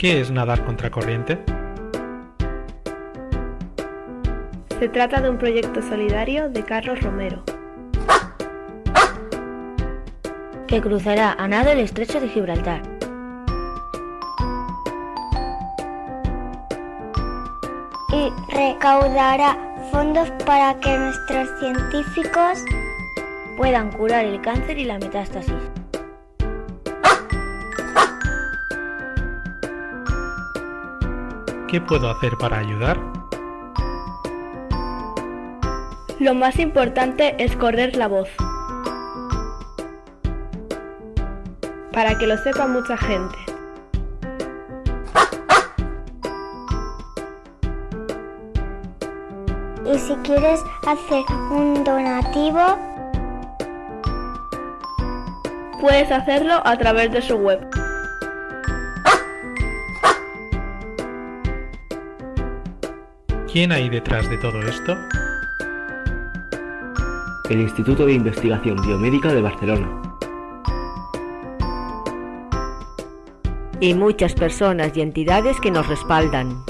¿Qué es nadar contracorriente? Se trata de un proyecto solidario de Carlos Romero. Que cruzará a nado el estrecho de Gibraltar. Y recaudará fondos para que nuestros científicos puedan curar el cáncer y la metástasis. ¿Qué puedo hacer para ayudar? Lo más importante es correr la voz. Para que lo sepa mucha gente. Y si quieres hacer un donativo, puedes hacerlo a través de su web. ¿Quién hay detrás de todo esto? El Instituto de Investigación Biomédica de Barcelona. Y muchas personas y entidades que nos respaldan.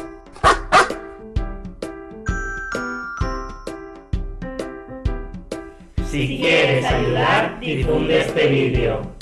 Si quieres ayudar, difunde este vídeo.